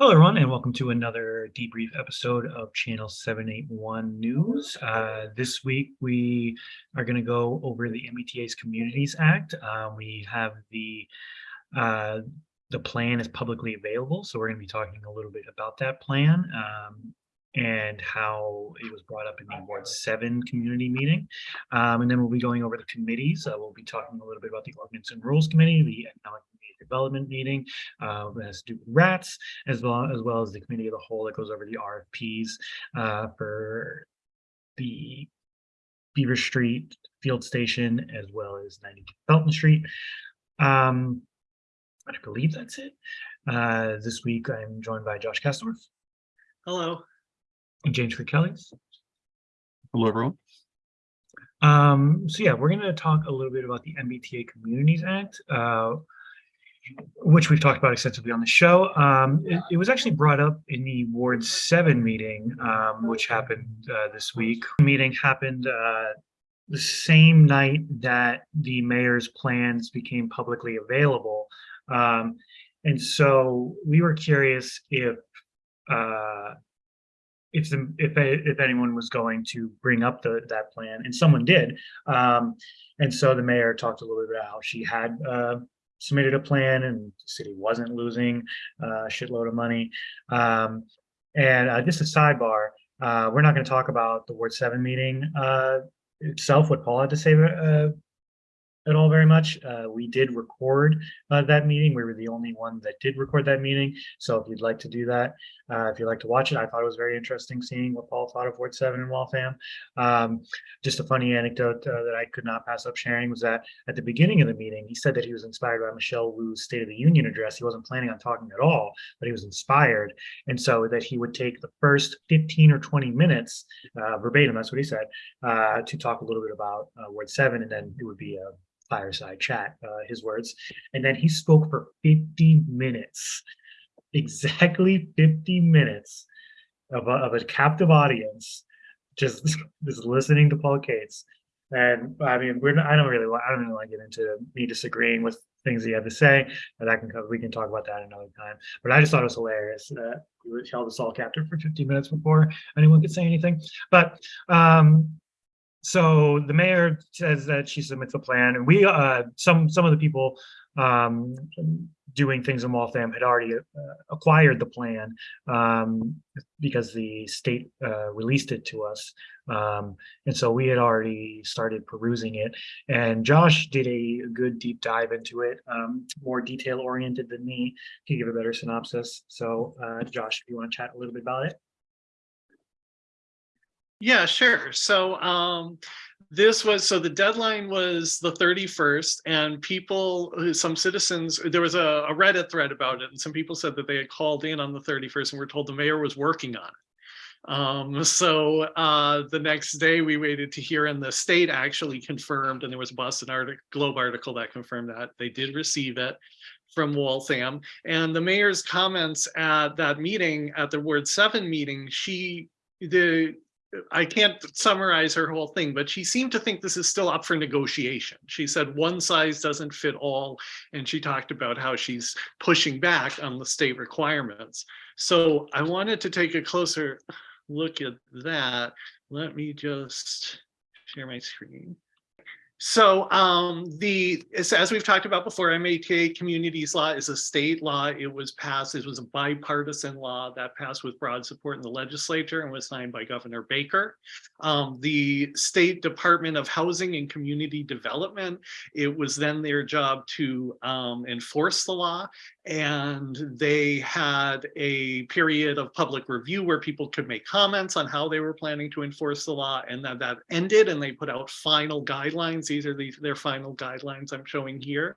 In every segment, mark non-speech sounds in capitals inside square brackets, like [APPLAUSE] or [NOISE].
Hello, everyone, and welcome to another debrief episode of Channel 781 News. Uh, this week, we are going to go over the MBTA's Communities Act. Uh, we have the uh, the plan is publicly available, so we're going to be talking a little bit about that plan um, and how it was brought up in the Ward 7 community meeting. Um, and then we'll be going over the committees. Uh, we'll be talking a little bit about the Ordinance and Rules Committee, the Economic Development meeting, uh, as do rats, as well as well as the committee of the whole that goes over the RFPs uh, for the Beaver Street Field Station, as well as 90 Felton Street. Um, I believe that's it. Uh, this week, I'm joined by Josh Kastorf Hello. and James Kelly's. Hello, everyone. Um, so yeah, we're going to talk a little bit about the MBTA Communities Act, uh, which we've talked about extensively on the show. Um, it, it was actually brought up in the Ward 7 meeting, um, which happened uh, this week. The meeting happened uh, the same night that the mayor's plans became publicly available. Um, and so we were curious if uh, if the, if if anyone was going to bring up the that plan, and someone did. Um, and so the mayor talked a little bit about how she had uh, submitted a plan, and the city wasn't losing uh, a shitload of money. Um, and uh, just a sidebar, uh, we're not going to talk about the Ward Seven meeting uh, itself. What Paul had to say uh, at all very much. Uh, we did record uh, that meeting. We were the only one that did record that meeting. So if you'd like to do that, uh, if you'd like to watch it, I thought it was very interesting seeing what Paul thought of Ward 7 and Waltham. Um, just a funny anecdote uh, that I could not pass up sharing was that at the beginning of the meeting, he said that he was inspired by Michelle Wu's State of the Union address. He wasn't planning on talking at all, but he was inspired. And so that he would take the first 15 or 20 minutes, uh, verbatim, that's what he said, uh, to talk a little bit about Ward 7, and then it would be a fireside chat, uh, his words. And then he spoke for 50 minutes, [LAUGHS] exactly 50 minutes of a, of a captive audience, just, [LAUGHS] just listening to Paul Cates. And I mean, we're I don't really want, I don't really want to get into me disagreeing with things he had to say, but I can we can talk about that another time. But I just thought it was hilarious that he held us all captive for 50 minutes before anyone could say anything. But um, so the mayor says that she submits a plan and we uh some some of the people um doing things in Waltham had already uh, acquired the plan um because the state uh released it to us. Um and so we had already started perusing it and Josh did a good deep dive into it um more detail oriented than me. To give a better synopsis? So uh Josh if you want to chat a little bit about it Yeah, sure. So um, this was, so the deadline was the 31st and people, uh, some citizens, there was a, a Reddit thread about it and some people said that they had called in on the 31st and were told the mayor was working on it. Um, so uh, the next day we waited to hear and the state actually confirmed and there was a Boston article, Globe article that confirmed that they did receive it from Waltham and the mayor's comments at that meeting at the Ward 7 meeting, she the I can't summarize her whole thing, but she seemed to think this is still up for negotiation. She said one size doesn't fit all, and she talked about how she's pushing back on the state requirements. So I wanted to take a closer look at that. Let me just share my screen. So um, the as, as we've talked about before, MBTA communities law is a state law. It was passed, it was a bipartisan law that passed with broad support in the legislature and was signed by Governor Baker. Um, the State Department of Housing and Community Development, it was then their job to um, enforce the law and they had a period of public review where people could make comments on how they were planning to enforce the law and then that ended and they put out final guidelines. These are the, their final guidelines I'm showing here.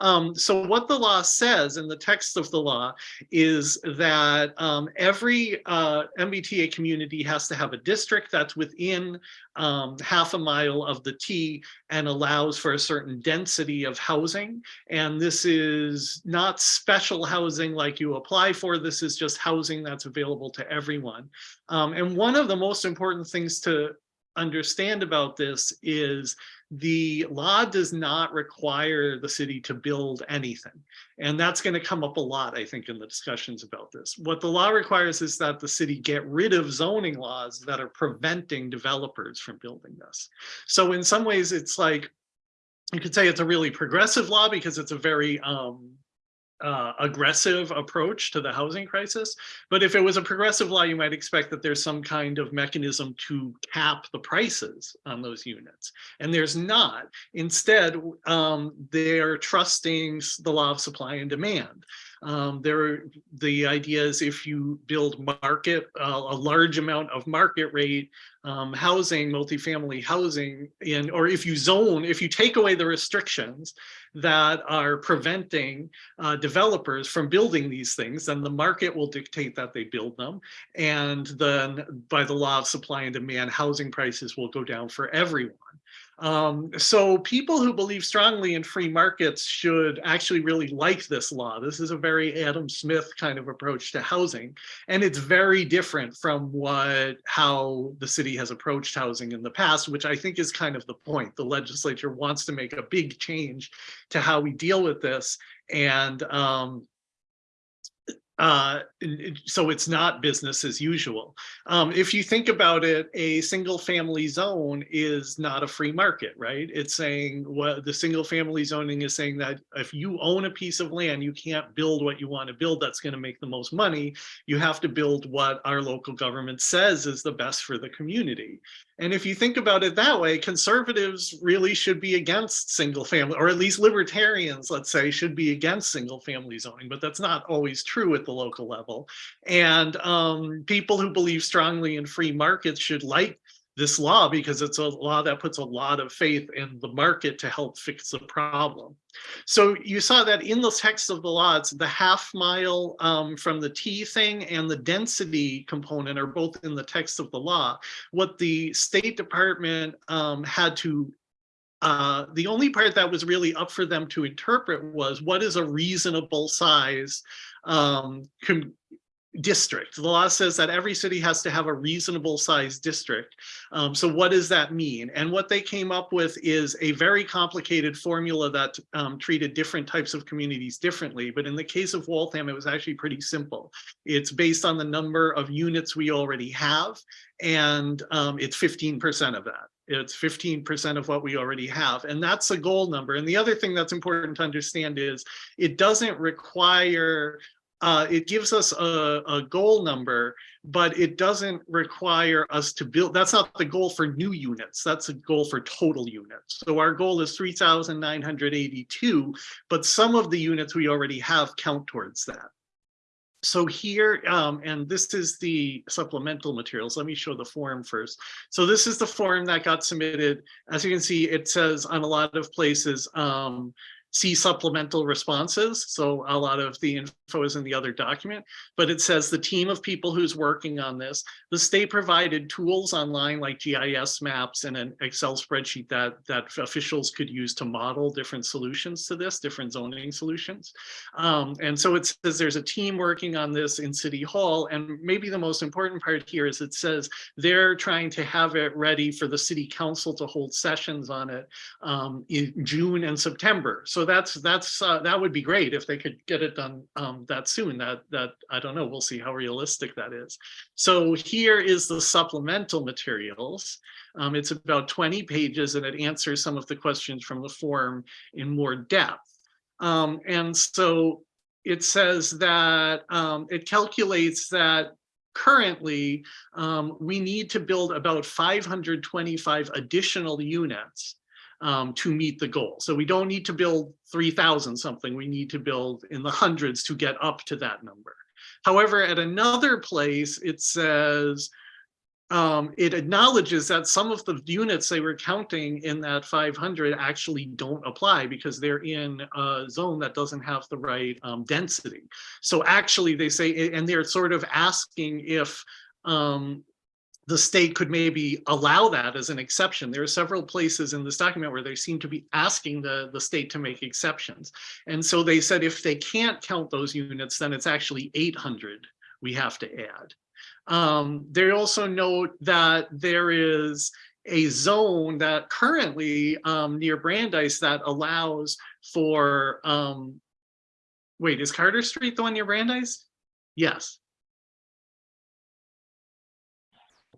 Um, so what the law says in the text of the law is that um, every uh, MBTA community has to have a district that's within um, half a mile of the T and allows for a certain density of housing. And this is not special housing like you apply for. This is just housing that's available to everyone. Um, and one of the most important things to understand about this is the law does not require the city to build anything. And that's going to come up a lot, I think, in the discussions about this. What the law requires is that the city get rid of zoning laws that are preventing developers from building this. So in some ways, it's like, you could say it's a really progressive law because it's a very um, uh, aggressive approach to the housing crisis. But if it was a progressive law, you might expect that there's some kind of mechanism to cap the prices on those units. And there's not. Instead, um, they're trusting the law of supply and demand. Um, there, the idea is if you build market, uh, a large amount of market rate um, housing, multifamily housing in, or if you zone, if you take away the restrictions that are preventing uh, developers from building these things, then the market will dictate that they build them. And then by the law of supply and demand, housing prices will go down for everyone. Um, so people who believe strongly in free markets should actually really like this law. This is a very Adam Smith kind of approach to housing. And it's very different from what how the city has approached housing in the past, which I think is kind of the point. The legislature wants to make a big change to how we deal with this. And um, uh, so it's not business as usual. Um, if you think about it, a single family zone is not a free market, right? It's saying what the single family zoning is saying that if you own a piece of land, you can't build what you want to build that's going to make the most money. You have to build what our local government says is the best for the community. And if you think about it that way, conservatives really should be against single family, or at least libertarians, let's say, should be against single family zoning, but that's not always true at the local level. And um, people who believe strongly in free markets should like this law because it's a law that puts a lot of faith in the market to help fix the problem. So you saw that in the text of the law, it's the half mile um, from the T thing and the density component are both in the text of the law. What the State Department um, had to uh, the only part that was really up for them to interpret was what is a reasonable size um, district. The law says that every city has to have a reasonable sized district. Um, so what does that mean? And what they came up with is a very complicated formula that um, treated different types of communities differently. But in the case of Waltham, it was actually pretty simple. It's based on the number of units we already have, and um, it's 15% of that. It's 15% of what we already have. And that's a goal number. And the other thing that's important to understand is it doesn't require uh, it gives us a, a, goal number, but it doesn't require us to build. That's not the goal for new units. That's a goal for total units. So our goal is 3,982, but some of the units we already have count towards that. So here, um, and this is the supplemental materials. Let me show the form first. So this is the form that got submitted. As you can see, it says on a lot of places, um, see supplemental responses. So a lot of the info is in the other document, but it says the team of people who's working on this. The state provided tools online like GIS maps and an Excel spreadsheet that, that officials could use to model different solutions to this, different zoning solutions. Um, and so it says there's a team working on this in City Hall. And maybe the most important part here is it says they're trying to have it ready for the city council to hold sessions on it um, in June and September. So so that's that's uh, that would be great if they could get it done um, that soon. That that I don't know. We'll see how realistic that is. So here is the supplemental materials. Um, it's about 20 pages and it answers some of the questions from the form in more depth. Um, and so it says that um, it calculates that currently um, we need to build about 525 additional units um, to meet the goal. So we don't need to build 3000 something, we need to build in the hundreds to get up to that number. However, at another place, it says, um, it acknowledges that some of the units they were counting in that 500 actually don't apply because they're in a zone that doesn't have the right um, density. So actually they say, and they're sort of asking if um, the state could maybe allow that as an exception. There are several places in this document where they seem to be asking the, the state to make exceptions. And so they said if they can't count those units, then it's actually 800 we have to add. Um, they also note that there is a zone that currently um, near Brandeis that allows for, um, wait, is Carter Street the one near Brandeis? Yes.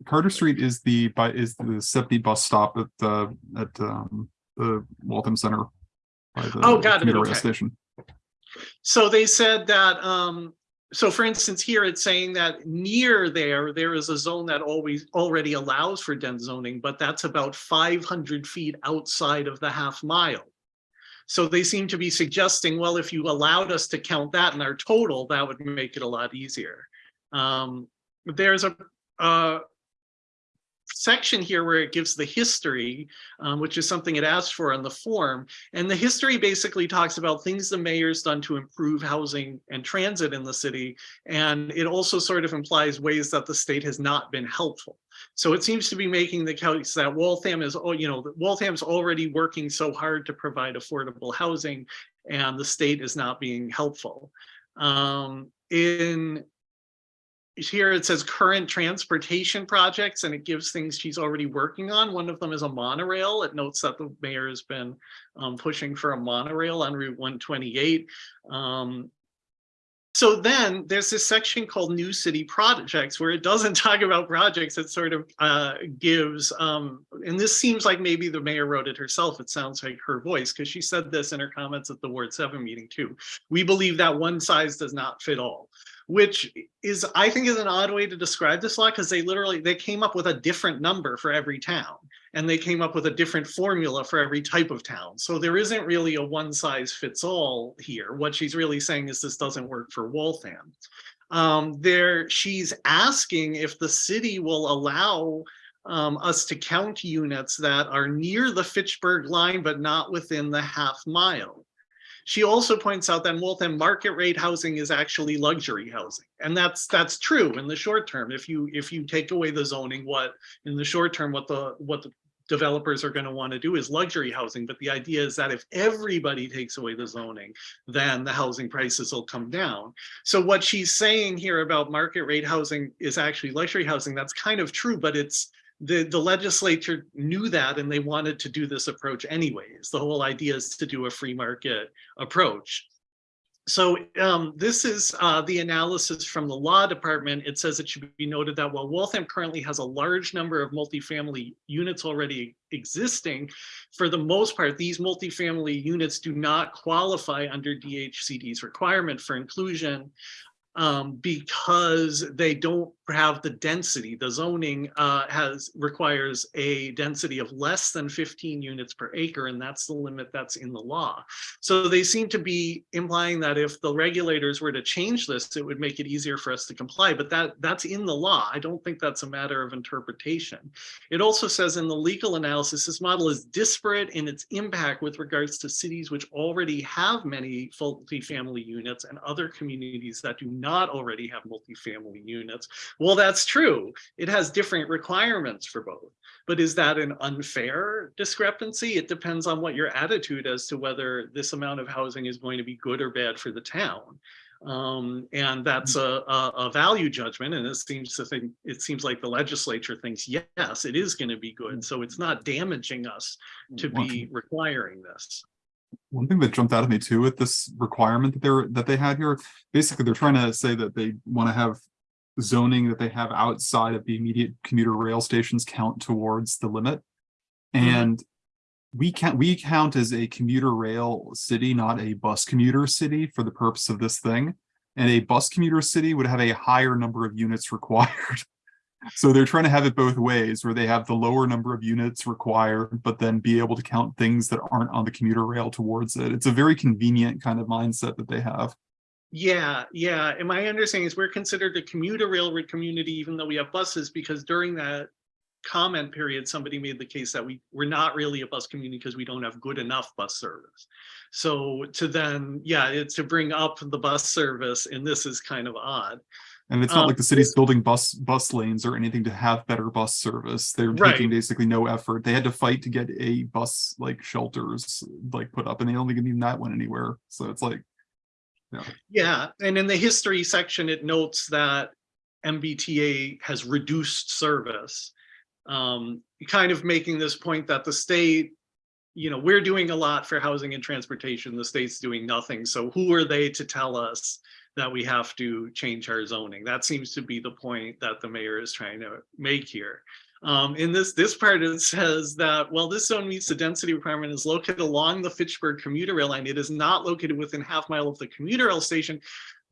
Carter Street is the, by, is the seventy bus stop at the, at, um, the Waltham Center. by the Oh, got it, commuter rail okay. Station. So they said that, um, so for instance, here it's saying that near there, there is a zone that always already allows for dense zoning, but that's about five hundred feet outside of the half mile. So they seem to be suggesting, well, if you allowed us to count that in our total, that would make it a lot easier. Um, there's a, uh, section here where it gives the history, um, which is something it asked for on the form. And the history basically talks about things the mayor's done to improve housing and transit in the city. And it also sort of implies ways that the state has not been helpful. So it seems to be making the case that Waltham is, oh, you know, Waltham's already working so hard to provide affordable housing and the state is not being helpful. Um, in here it says current transportation projects and it gives things she's already working on. One of them is a monorail. It notes that the mayor has been um, pushing for a monorail on Route 128. Um, so then there's this section called new city projects where it doesn't [LAUGHS] talk about projects. It sort of uh, gives, um, and this seems like maybe the mayor wrote it herself. It sounds like her voice because she said this in her comments at the Ward 7 meeting too. We believe that one size does not fit all which is I think is an odd way to describe this law because they literally they came up with a different number for every town and they came up with a different formula for every type of town. So there isn't really a one size fits all here. What she's really saying is this doesn't work for Waltham. Um, there she's asking if the city will allow um, us to count units that are near the Fitchburg line but not within the half mile. She also points out that Waltham market rate housing is actually luxury housing. And that's that's true in the short term. If you if you take away the zoning, what in the short term, what the what the developers are going to want to do is luxury housing. But the idea is that if everybody takes away the zoning, then the housing prices will come down. So what she's saying here about market rate housing is actually luxury housing. That's kind of true, but it's the, the legislature knew that and they wanted to do this approach anyways. The whole idea is to do a free market approach. So um, this is uh, the analysis from the law department. It says it should be noted that while Waltham currently has a large number of multifamily units already existing, for the most part, these multifamily units do not qualify under DHCD's requirement for inclusion um, because they don't have the density. The zoning uh, has requires a density of less than 15 units per acre, and that's the limit that's in the law. So they seem to be implying that if the regulators were to change this, it would make it easier for us to comply. But that that's in the law. I don't think that's a matter of interpretation. It also says in the legal analysis, this model is disparate in its impact with regards to cities which already have many multifamily units and other communities that do not already have multifamily units. Well, that's true. It has different requirements for both. But is that an unfair discrepancy? It depends on what your attitude as to whether this amount of housing is going to be good or bad for the town. Um, and that's a, a, a value judgment. And it seems to think, it seems like the legislature thinks, yes, it is going to be good. So it's not damaging us to be requiring this. One thing that jumped out at me too with this requirement that they're, that they had here, basically they're trying to say that they want to have zoning that they have outside of the immediate commuter rail stations count towards the limit. Mhm. And we can't, we count as a commuter rail city, not a bus commuter city for the purpose of this thing. And a bus commuter city would have a higher number of units [LAUGHS] required. So they're trying to have it both ways, where they have the lower number of units required, but then be able to count things that aren't on the commuter rail towards it. It's a very convenient kind of mindset that they have. Yeah, yeah. And my understanding is we're considered a commuter railroad community, even though we have buses, because during that comment period, somebody made the case that we, we're not really a bus community because we don't have good enough bus service. So to then, yeah, it's to bring up the bus service, and this is kind of odd. And it's not Um, like the city's building bus bus lanes or anything to have better bus service. They're Right. taking basically no effort. They had to fight to get a bus like shelters like put up and they don't even that went anywhere. So it's like, Yeah, and in the history section, it notes that MBTA has reduced service. Um, kind of making this point that the state, you know, we're doing a lot for housing and transportation, the state's doing nothing. So who are they to tell us that we have to change our zoning? That seems to be the point that the mayor is trying to make here. Um, in this, this part, it says that, while this zone meets the density requirement is located along the Fitchburg commuter rail line. It is not located within half mile of the commuter rail station,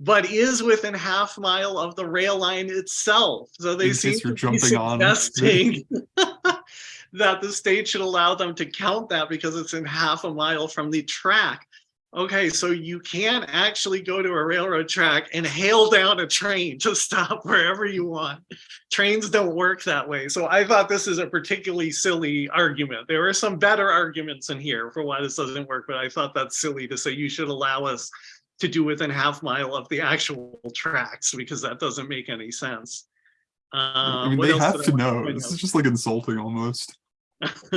but is within half mile of the rail line itself. So they In seem to be suggesting [LAUGHS] that the state should allow them to count that because it's in half a mile from the track. Okay, so you can actually go to a railroad track and hail down a train to stop wherever you want. Trains don't work that way. So I thought this is a particularly silly argument. There are some better arguments in here for why this doesn't work, but I thought that's silly to say you should allow us to do within half mile of the actual tracks because that doesn't make any sense. I Um, mean, they have to know. This is just like insulting almost. [LAUGHS]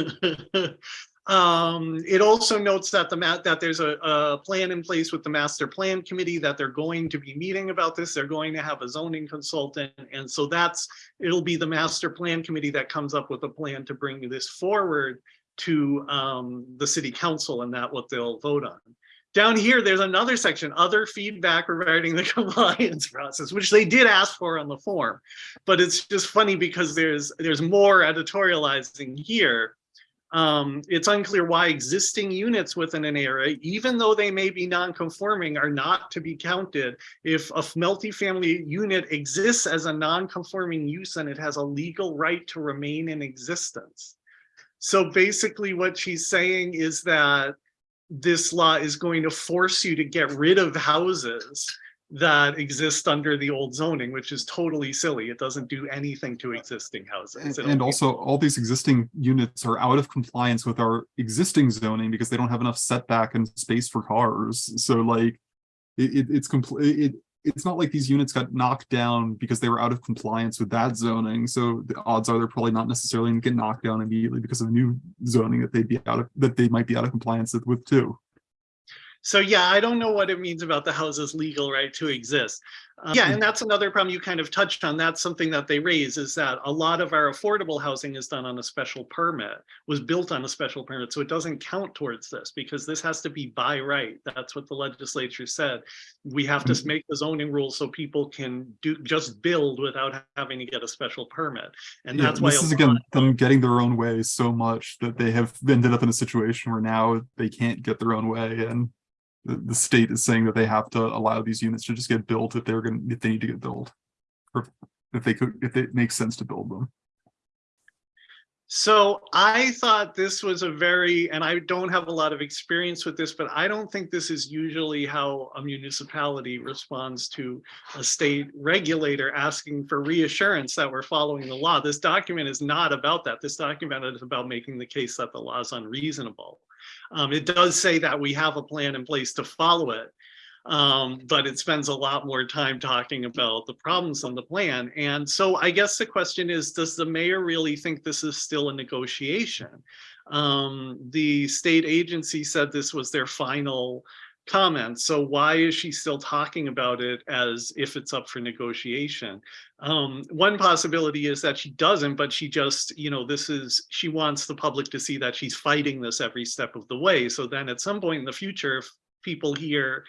Um, it also notes that the mat, that there's a, a plan in place with the master plan committee that they're going to be meeting about this. They're going to have a zoning consultant. And so that's, it'll be the master plan committee that comes up with a plan to bring this forward to, um, the city council and that what they'll vote on. Down here, there's another section, other feedback regarding the [LAUGHS] compliance process, which they did ask for on the form. But it's just funny because there's, there's more editorializing here. Um, it's unclear why existing units within an area, even though they may be non-conforming, are not to be counted if a multifamily unit exists as a non-conforming use and it has a legal right to remain in existence. So basically what she's saying is that this law is going to force you to get rid of houses that exist under the old zoning, which is totally silly. It doesn't do anything to existing houses. And, and also, all these existing units are out of compliance with our existing zoning because they don't have enough setback and space for cars. So like, it, it, it's complete, it, it's not like these units got knocked down because they were out of compliance with that zoning. So the odds are they're probably not necessarily gonna get knocked down immediately because of new zoning that they'd be out of, that they might be out of compliance with- with too. So yeah, I don't know what it means about the house's legal right to exist. Uh, Yeah, and that's another problem you kind of touched on. That's something that they raise is that a lot of our affordable housing is done on a special permit, was built on a special permit. So it doesn't count towards this because this has to be by right. That's what the legislature said. We have to make the zoning rules so people can do, just build without having to get a special permit. And Yeah, that's why. this is again, them getting their own way so much that they have ended up in a situation where now they can't get their own way and the, state is saying that they have to allow these units to just get built if they're gonna, if they need to get built. Or if they could, if it makes sense to build them. So I thought this was a very, and I don't have a lot of experience with this, but I don't think this is usually how a municipality responds to a state regulator asking for reassurance that we're following the law. This document is not about that. This document is about making the case that the law is unreasonable. Um, it does say that we have a plan in place to follow it. Um, but it spends a lot more time talking about the problems on the plan. And so I guess the question is, does the mayor really think this is still a negotiation? Um, the state agency said this was their final comment. So why is she still talking about it as if it's up for negotiation? Um, one possibility is that she doesn't, but she just, you know, this is, she wants the public to see that she's fighting this every step of the way. So then at some point in the future, if people hear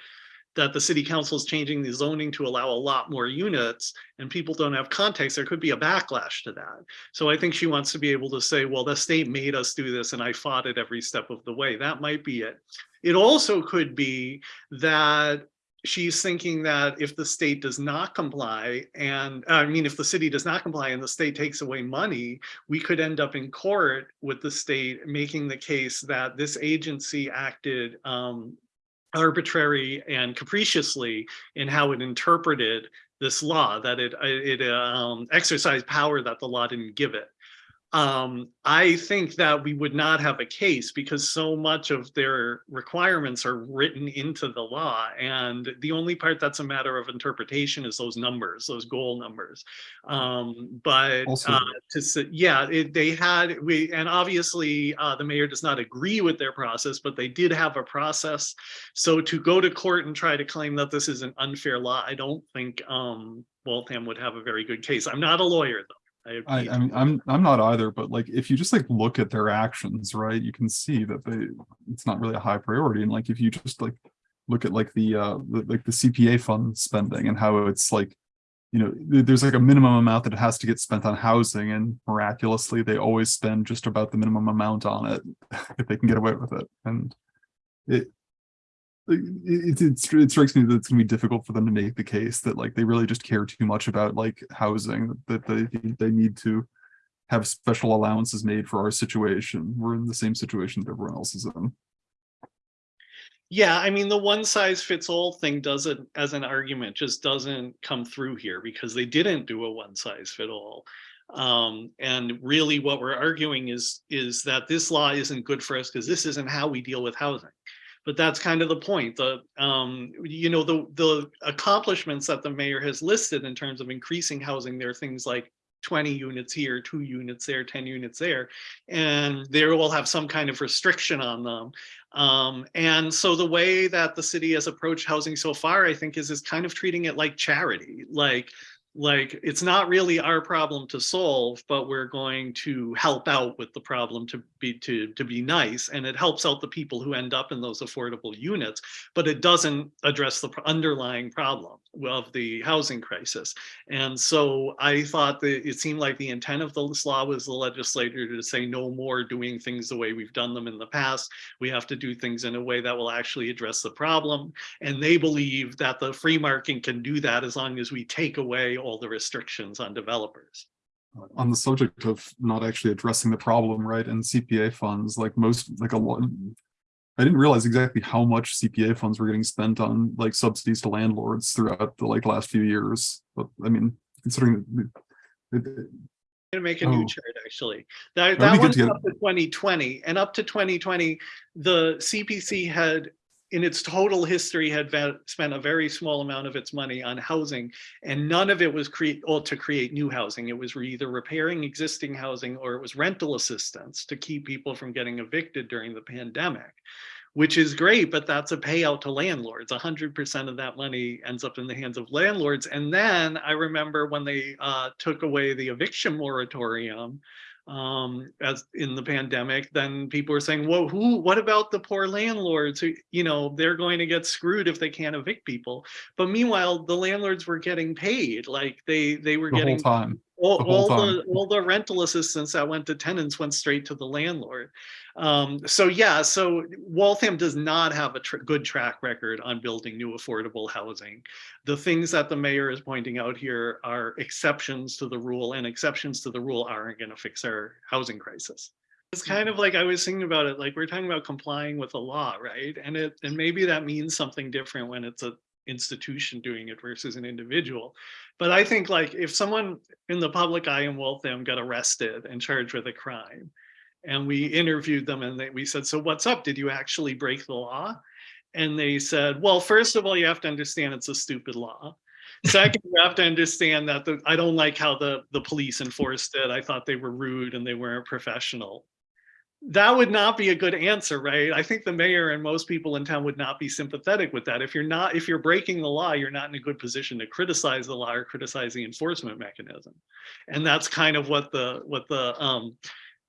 that the city council is changing the zoning to allow a lot more units and people don't have context, there could be a backlash to that. So I think she wants to be able to say, well, the state made us do this and I fought it every step of the way. That might be it. It also could be that she's thinking that if the state does not comply and I mean, if the city does not comply and the state takes away money, we could end up in court with the state making the case that this agency acted um, arbitrary and capriciously in how it interpreted this law, that it, it um, exercised power that the law didn't give it. Um, I think that we would not have a case because so much of their requirements are written into the law. And the only part that's a matter of interpretation is those numbers, those goal numbers. Um, but uh, to yeah, it, they had, we, and obviously uh, the mayor does not agree with their process, but they did have a process. So to go to court and try to claim that this is an unfair law, I don't think um, Waltham would have a very good case. I'm not a lawyer though. I, I, mean, I'm, I'm not either, but like, if you just like look at their actions, right, you can see that they, it's not really a high priority. And like, if you just like, look at like the, uh, the- like the CPA fund spending and how it's like, you know, there's like a minimum amount that has to get spent on housing and miraculously they always spend just about the minimum amount on it [LAUGHS] if they can get away with it. And it, it, it, it strikes me that it's gonna be difficult for them to make the case that like they really just care too much about like housing, that they, they need to have special allowances made for our situation. We're in the same situation that everyone else is in. Yeah, I mean, the one size fits all thing doesn't, as an argument, just doesn't come through here because they didn't do a one size fit all. Um, and really what we're arguing is, is that this law isn't good for us because this isn't how we deal with housing. But that's kind of the point. The, um, you know, the, the accomplishments that the mayor has listed in terms of increasing housing, there are things like 20 units here, two units there, 10 units there, and they will have some kind of restriction on them. Um, and so the way that the city has approached housing so far, I think, is is kind of treating it like charity, like like it's not really our problem to solve, but we're going to help out with the problem to be to to be nice, and it helps out the people who end up in those affordable units, but it doesn't address the underlying problem of the housing crisis. And so I thought that it seemed like the intent of this law was the legislator to say no more doing things the way we've done them in the past. We have to do things in a way that will actually address the problem. And they believe that the free market can do that as long as we take away all the restrictions on developers. On the subject of not actually addressing the problem, right, and CPA funds, like most, like a lot. I didn't realize exactly how much CPA funds were getting spent on like subsidies to landlords throughout the like last few years. But I mean, considering. that- it- Gonna make a Oh. new chart, actually. That, That'd that one's get- up to twenty twenty, and up to twenty twenty, the CPC had, in its total history, had spent a very small amount of its money on housing, and none of it was create, or to create new housing. It was either repairing existing housing or it was rental assistance to keep people from getting evicted during the pandemic which is great, but that's a payout to landlords. hundred percent of that money ends up in the hands of landlords. And then I remember when they uh, took away the eviction moratorium um, as in the pandemic, then people are saying, well, who, what about the poor landlords who, you know, they're going to get screwed if they can't evict people. But meanwhile, the landlords were getting paid, like they, they were The getting time. All, the all the all the rental assistance that went to tenants went straight to the landlord. Um, so yeah, so Waltham does not have a tr- good track record on building new affordable housing. The things that the mayor is pointing out here are exceptions to the rule, and exceptions to the rule aren't going to fix our housing crisis. It's kind of like I was thinking about it, like we're talking about complying with the law, right? And it and maybe that means something different when it's a institution doing it versus an individual. But I think like if someone in the public eye in Waltham got arrested and charged with a crime, and we interviewed them and they, we said, so what's up? Did you actually break the law? And they said, well, first of all, you have to understand it's a stupid law. [LAUGHS] Second, you have to understand that the, I don't like how the, the police enforced it. I thought they were rude and they weren't professional. That would not be a good answer, right? I think the mayor and most people in town would not be sympathetic with that. If you're not, if you're breaking the law, you're not in a good position to criticize the law or criticize the enforcement mechanism. And that's kind of what the, what the, um,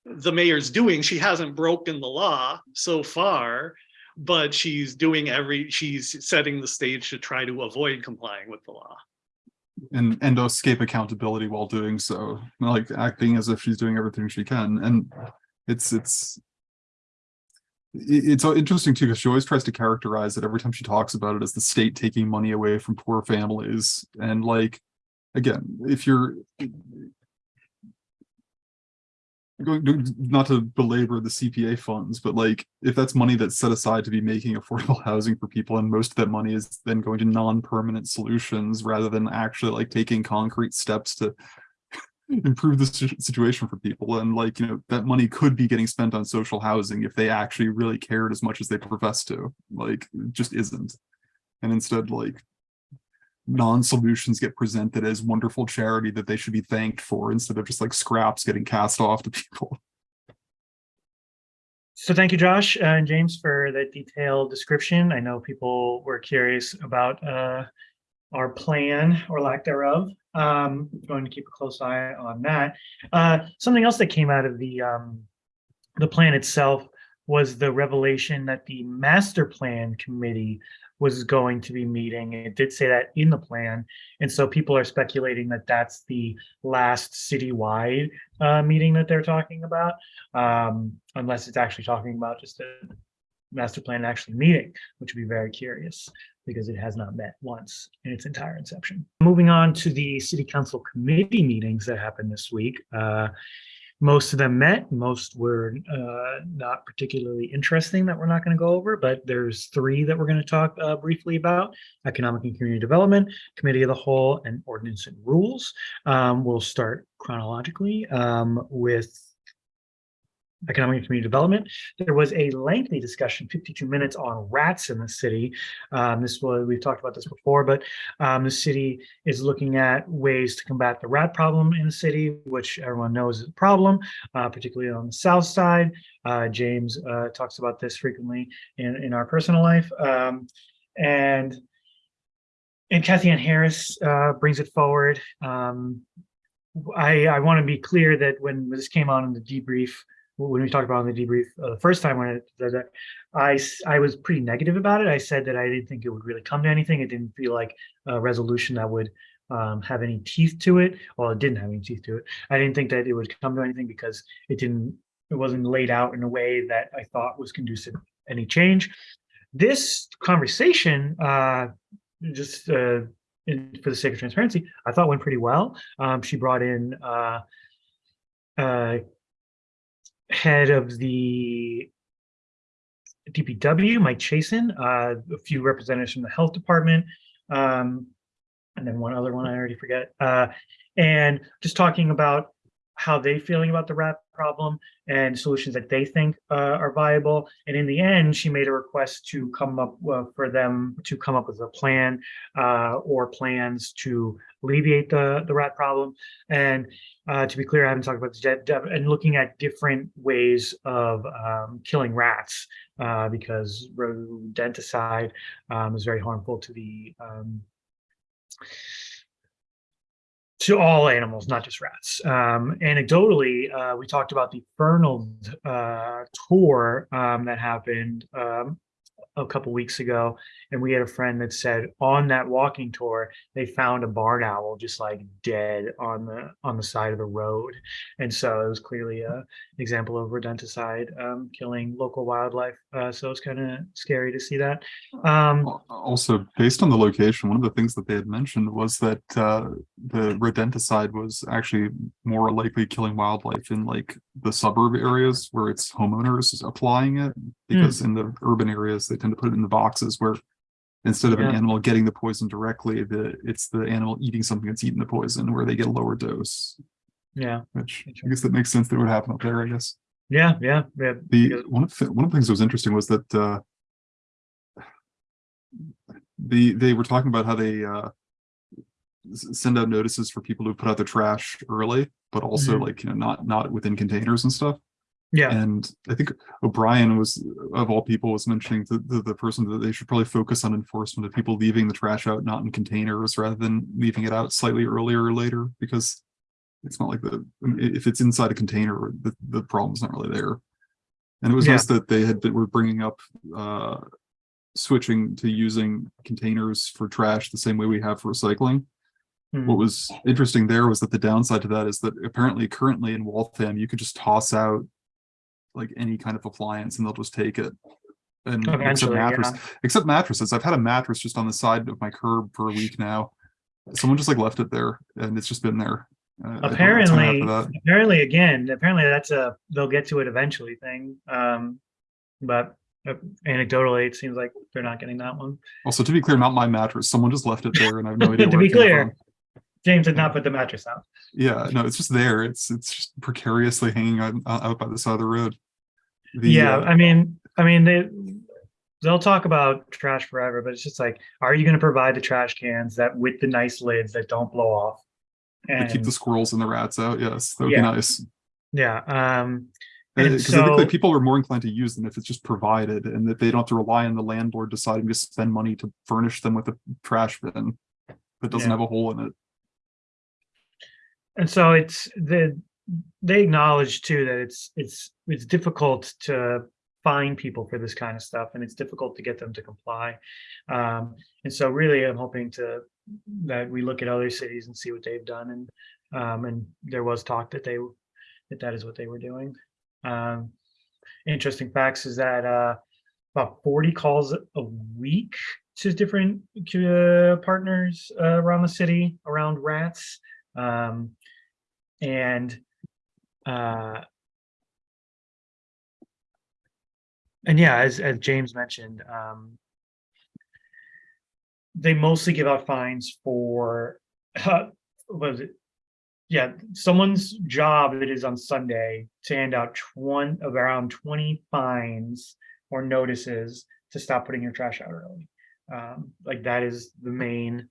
the mayor's doing. She hasn't broken the law so far, but she's doing every, she's setting the stage to try to avoid complying with the law. and and escape accountability while doing so like acting as if she's doing everything she can and it's it's it's so interesting too because she always tries to characterize it every time she talks about it as the state taking money away from poor families. And like again if you're going not to belabor the CPA funds, but like if that's money that's set aside to be making affordable [LAUGHS] housing for people, and most of that money is then going to non-permanent solutions rather than actually like taking concrete steps to improve the situation for people. And like, you know, that money could be getting spent on social housing if they actually really cared as much as they profess to. Like, just isn't. And instead, like non-solutions get presented as wonderful charity that they should be thanked for instead of just like scraps getting cast off to people. So thank you, Josh and James, for the detailed description. I know people were curious about uh, our plan or lack thereof. Um, going to keep a close eye on that. Uh, something else that came out of the, um, the plan itself was the revelation that the master plan committee was going to be meeting. It did say that in the plan. And so people are speculating that that's the last citywide uh, meeting that they're talking about, um, unless it's actually talking about just a master plan actually meeting, which would be very curious because it has not met once in its entire inception. Moving on to the city council committee meetings that happened this week. Uh, most of them met, most were uh, not particularly interesting that we're not going to go over, but there's three that we're going to talk uh, briefly about. Economic and Community Development, Committee of the Whole, and Ordinance and Rules. Um, we'll start chronologically um, with Economic and Community Development. There was a lengthy discussion, 52 minutes on rats in the city. Um, this was, we've talked about this before, but um, the city is looking at ways to combat the rat problem in the city, which everyone knows is a problem, uh, particularly on the south side. Uh, James uh, talks about this frequently in, in our personal life. Um, and and Cathyann Harris uh, brings it forward. Um, I, I want to be clear that when this came out in the debrief, when we talked about in the debrief uh, the first time when it, that I, I was pretty negative about it. I said that I didn't think it would really come to anything. It didn't feel like a resolution that would um, have any teeth to it. Well, it didn't have any teeth to it. I didn't think that it would come to anything because it didn't, it wasn't laid out in a way that I thought was conducive to any change. This conversation, uh, just uh, in, for the sake of transparency, I thought went pretty well. Um, she brought in uh, uh, head of the DPW, Mike Chasin, uh, a few representatives from the health department, um, and then one other one I already forget. Uh, and just talking about how they feeling about the rat problem and solutions that they think uh, are viable. And in the end, she made a request to come up uh, for them to come up with a plan uh, or plans to alleviate the the rat problem. And uh, to be clear, I haven't talked about this yet, and looking at different ways of um, killing rats uh, because rodenticide um, is very harmful to the um, to all animals, not just rats. Um, anecdotally, uh, we talked about the Fernald uh, tour um, that happened um, a couple weeks ago, and we had a friend that said on that walking tour they found a barn owl just like dead on the on the side of the road, and so it was clearly a example of rodenticide um, killing local wildlife. Uh, so it's kind of scary to see that. Um, Also, based on the location, one of the things that they had mentioned was that uh, the rodenticide was actually more likely killing wildlife in like the suburb areas where it's homeowners applying it. Because in the urban areas, they tend to put it in the boxes where instead of an animal getting the poison directly, the it's the animal eating something that's eaten the poison where they get a lower dose. yeah, Which I guess that makes sense that would happen up there, I guess. yeah, yeah, yeah. The because- one of the, one of the things that was interesting was that uh the they were talking about how they uh send out notices for people who put out their trash early, but also Mhm. like, you know, not not within containers and stuff. Yeah. And I think O'Brien was, of all people, was mentioning to the, the person that they should probably focus on enforcement of people leaving the trash out not in containers rather than leaving it out slightly earlier or later, because it's not like the, if it's inside a container, the, the problem's not really there. And it was Yeah. nice that they had, that were bringing up, uh, switching to using containers for trash the same way we have for recycling. Hmm. What was interesting there was that the downside to that is that apparently currently in Waltham, you could just toss out like any kind of appliance and they'll just take it. And except mattress, yeah. except mattresses. I've had a mattress just on the side of my curb for a week now. Someone just like left it there and it's just been there. Uh, I don't know what's gonna happen apparently apparently again apparently that's a they'll get to it eventually thing um but uh, anecdotally it seems like they're not getting that one Also, to be clear, not my mattress. Someone just left it there and I have no [LAUGHS] idea. to be clear james did not put the mattress out Yeah, no, it's just there. It's it's just precariously hanging out, out by the side of the road. The, yeah uh, i mean i mean they they'll talk about trash forever but it's just like are you going to provide the trash cans that with the nice lids that don't blow off to keep the squirrels and the rats out. Yes, that would Yeah. be nice. yeah um and Because I think so that people are more inclined to use them if it's just provided and that they don't have to rely on the landlord deciding to spend money to furnish them with a trash bin. that doesn't Yeah. have a hole in it. And so it's the, they acknowledge too that it's, it's, it's difficult to find people for this kind of stuff and it's difficult to get them to comply. Um, and so really I'm hoping to, that we look at other cities and see what they've done and, um, and there was talk that they, that that is what they were doing. Um, interesting facts is that, uh, about 40 calls a week to different uh, partners uh, around the city around rats. Um, and uh, and yeah, as as James mentioned, um, they mostly give out fines for [LAUGHS] uh, was it? Yeah, someone's job it is on Sunday to hand out one around 20 fines or notices to stop putting your trash out early. Um, like that is the main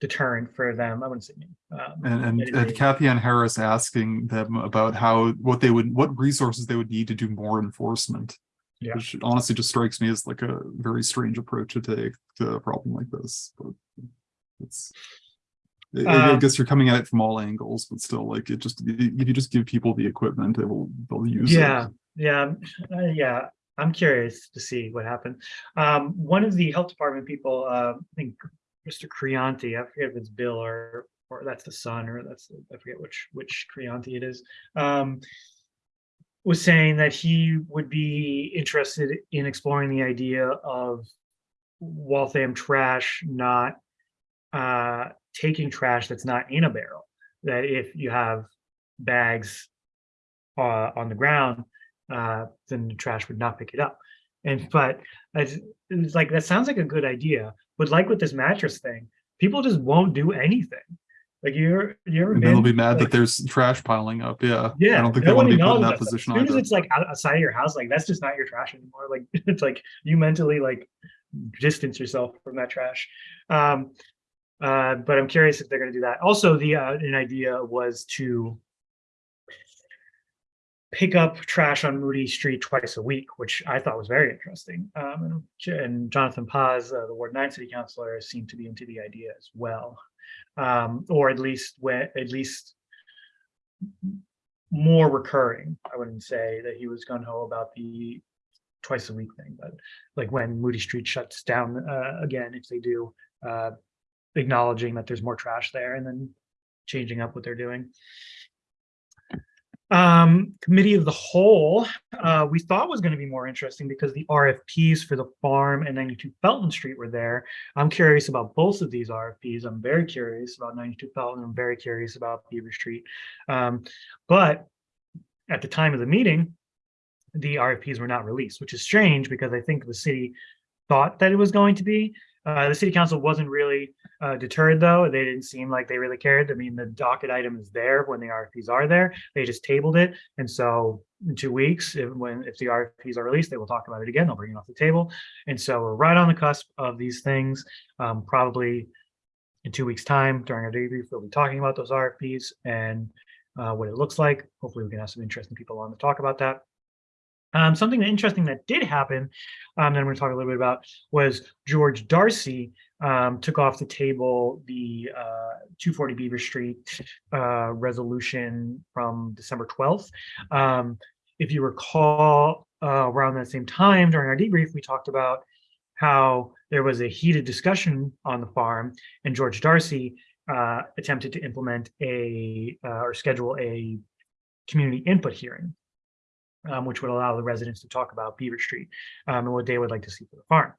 deterrent for them. I wouldn't say um, And, and, and Cathyann Harris asking them about how, what they would, what resources they would need to do more enforcement. Yeah. Which honestly just strikes me as like a very strange approach to take to a problem like this, but it's. I- I Um, guess you're coming at it from all angles, but still like it just, if you just give people the equipment, they will, they'll use it. Yeah, yeah, uh, yeah. I'm curious to see what happened. Um, one of the health department people, uh, I think Mr. Crianti, I forget if it's Bill or, or that's the son, or that's, I forget which, which Crianti it is. Um, was saying that he would be interested in exploring the idea of Waltham trash not, uh, taking trash that's not in a barrel. That if you have bags uh, on the ground, uh, then the trash would not pick it up. And but it's, it's like that sounds like a good idea, but like with this mattress thing, people just won't do anything. Like you're you're And they'll be mad that there's trash piling up, yeah. Yeah. I don't think they want to be put in that position As soon as it's like outside of your house, like that's just not your trash anymore. Like [LAUGHS] it's like you mentally like distance yourself from that trash. Um, uh, but I'm curious if they're going to do that. Also, the uh, an idea was to pick up trash on Moody Street twice a week, which I thought was very interesting. Um, and, Jonathan Paz, uh, the Ward 9 City Councilor, seemed to be into the idea as well, um, or at least when at least more recurring. I wouldn't say that he was gun ho about the twice a week thing, but like when Moody Street shuts down uh, again, if they do, uh, acknowledging that there's more trash there and then changing up what they're doing. Um, committee of the whole, uh, we thought was going to be more interesting because the RFPs for the farm and 92 Felton Street were there. I'm curious about both of these RFPs. I'm very curious about 92 Felton. I'm very curious about Beaver Street. Um, but at the time of the meeting, the RFPs were not released, which is strange because I think the city thought that it was going to be. Uh, the city council wasn't really uh, deterred though. They didn't seem like they really cared. I mean, the docket item is there when the RFPs are there. They just tabled it. And so in two weeks, if, when if the RFPs are released, they will talk about it again. They'll bring it off the table. And so we're right on the cusp of these things. Um, probably in two weeks time during our debrief, we'll be talking about those RFPs and uh, what it looks like. Hopefully we can have some interesting people on to talk about that. Um, something interesting that did happen, um, that I'm going to talk a little bit about, was George Darcy um, took off the table the uh, 240 Beaver Street uh, resolution from December 12th. Um, if you recall, uh, around that same time during our debrief, we talked about how there was a heated discussion on the farm, and George Darcy uh, attempted to implement a uh, or schedule a community input hearing um, which would allow the residents to talk about Beaver Street um, and what they would like to see for the farm.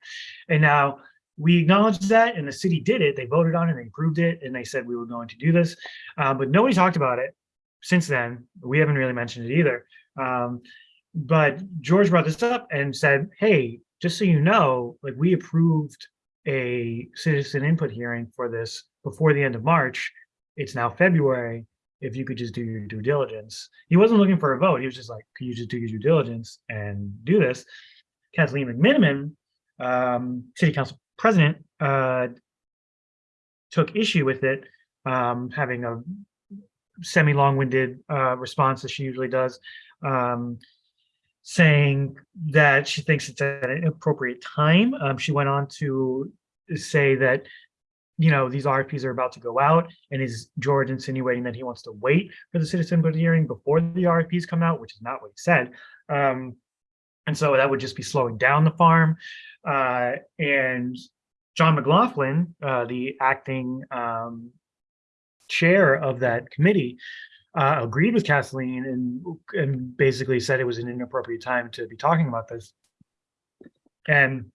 And now we acknowledged that and the city did it. They voted on it, they approved it, and they said we were going to do this. Um, but nobody talked about it since then. We haven't really mentioned it either. Um, but George brought this up and said, hey, just so you know, like we approved a citizen input hearing for this before the end of March. It's now February if you could just do your due diligence. He wasn't looking for a vote. He was just like, could you just do your due diligence and do this? Kathleen McMenimen, um, city council president, uh, took issue with it, um, having a semi-long-winded uh, response as she usually does, um, saying that she thinks it's at an appropriate time. Um, she went on to say that you know, these RFPs are about to go out and is George insinuating that he wants to wait for the citizen input hearing before the RFPs come out, which is not what he said. Um, and so that would just be slowing down the farm. Uh, and John McLaughlin, uh, the acting um, chair of that committee, uh, agreed with Kathleen and and basically said it was an inappropriate time to be talking about this. And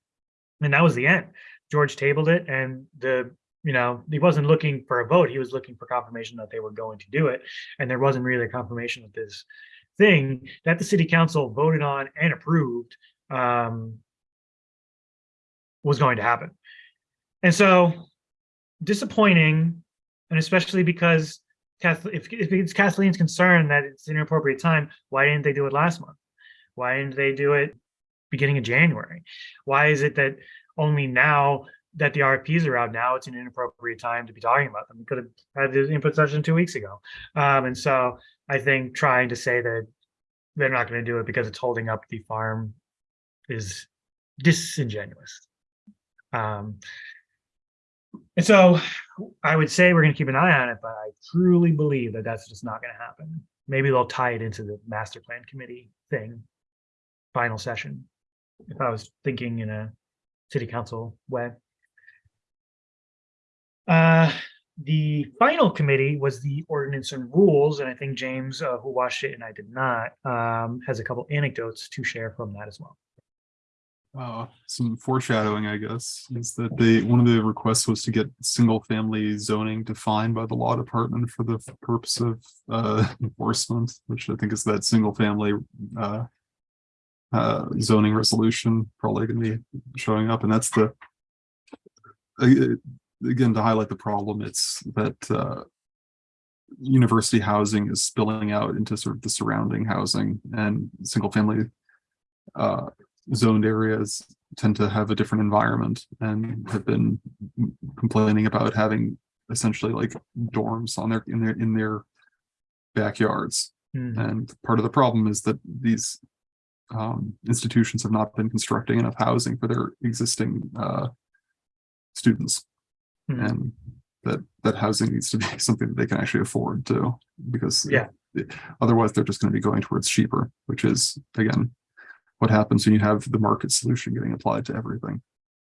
and that was the end. George tabled it, and the you know he wasn't looking for a vote. He was looking for confirmation that they were going to do it, and there wasn't really a confirmation of this thing that the city council voted on and approved um, was going to happen. And so disappointing, and especially because if, if it's Kathleen's concern that it's an inappropriate time, why didn't they do it last month? Why didn't they do it beginning of January? Why is it that only now that the RFPs are out now, it's an inappropriate time to be talking about them? We could have had the input session two weeks ago. Um, and so I think trying to say that they're not going to do it because it's holding up the farm is disingenuous. Um, and so I would say we're going to keep an eye on it, but I truly believe that that's just not going to happen. Maybe they'll tie it into the master plan committee thing, final session. If I was thinking in a city council way. Uh, the final committee was the ordinance and rules, and I think James, uh, who watched it and I did not, um, has a couple anecdotes to share from that as well. Uh, some foreshadowing, I guess, is that they, one of the requests was to get single family zoning defined by the law department for the purpose of uh enforcement, which I think is that single family uh uh zoning resolution probably gonna be showing up, and that's the again, to highlight the problem, it's that uh university housing is spilling out into sort of the surrounding housing and single family uh zoned areas tend to have a different environment and have been complaining about having essentially like dorms on their in their in their backyards Mhm. and part of the problem is that these um institutions have not been constructing enough housing for their existing uh students Mhm. and that that housing needs to be [LAUGHS] something that they can actually afford to because Yeah. otherwise they're just going to be going towards cheaper which is again what happens when you have the market solution getting applied to everything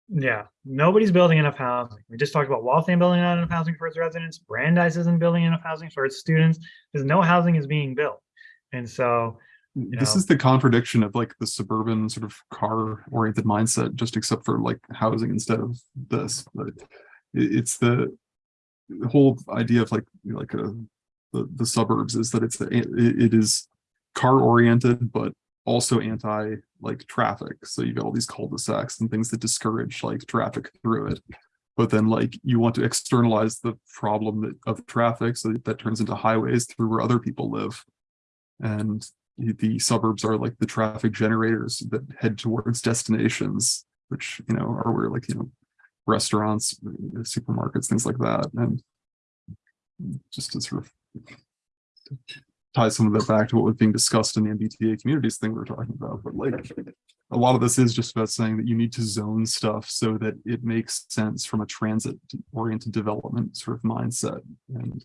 Yeah, nobody's building enough housing. We just talked about Waltham building not enough housing for its residents. Brandeis isn't building enough housing for its students. There's no housing is being built. And so, this know. is the contradiction of like the suburban sort of car oriented mindset just except for like housing instead of this but it's the the whole idea of like like a the, the suburbs is that it's it, is car oriented but also anti like traffic. So you've got all these cul-de-sacs and things that discourage like traffic through it. But then like you want to externalize the problem that, of traffic so that, that turns into highways through where other people live. And the suburbs are like the traffic generators that head towards destinations which you know are where like you know restaurants supermarkets things like that and just to sort of tie some of that back to what was being discussed in the MBTA communities thing we were talking about, but like a lot of this is just about saying that you need to zone stuff so that it makes sense from a transit oriented development sort of mindset. And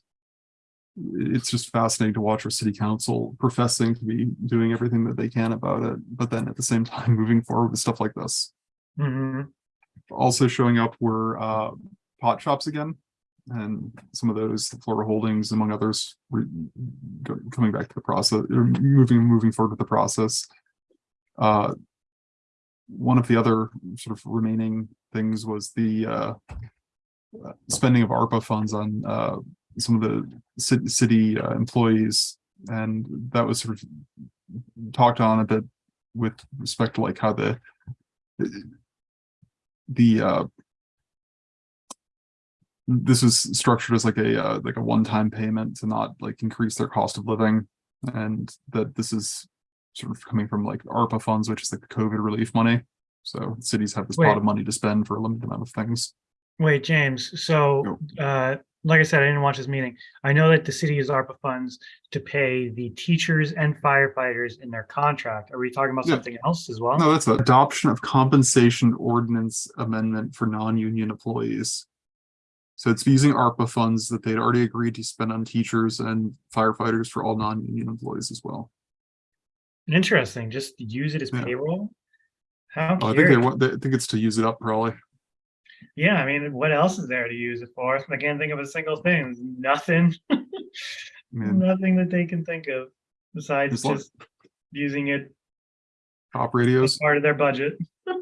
it's just fascinating to watch our city council professing to be doing everything that they can about it, but then at the same time [LAUGHS] moving forward with stuff like this. mhm, Also showing up were uh pot shops again. And some of those, Florida Holdings, among others, coming back to the process, moving, moving forward with the process. Uh, one of the other sort of remaining things was the uh uh, spending of ARPA funds on uh some of the city, city uh, employees. And that was sort of talked on a bit with respect to like how the the uh this was structured as like a uh, like a one-time payment to not like increase their cost of living and that this is sort of coming from like ARPA funds, which is like the COVID relief money. So cities have this pot of money to spend for a limited amount of things. wait, James, so, uh, like I said, I didn't watch this meeting. I know that the city uses ARPA funds to pay the teachers and firefighters in their contract. Are we talking about Yeah. something else as well? No, that's a adoption of compensation ordinance amendment for non-union employees. So it's using ARPA funds that they'd already agreed to spend on teachers and firefighters for all non-union employees as well. Interesting, just use it as Yeah. payroll? How Oh, I think they curious. want, they- I think it's to use it up probably. Yeah, I mean, what else is there to use it for? I can't think of a single thing. Nothing, [LAUGHS] nothing that they can think of besides long- just using it top radios. part of their budget. [LAUGHS]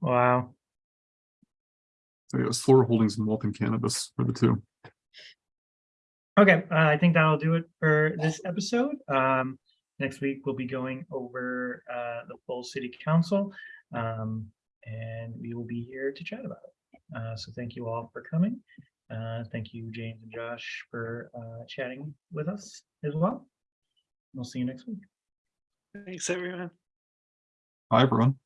Wow. So it was Flora Holdings and Walton Cannabis for the two. Okay, uh, I think that'll do it for this episode. Um, next week we'll be going over uh, the full city council, um, and we will be here to chat about it. Uh, so thank you all for coming. Uh, thank you, James and Josh, for uh, chatting with us as well. We'll see you next week. Thanks, everyone. Hi, everyone.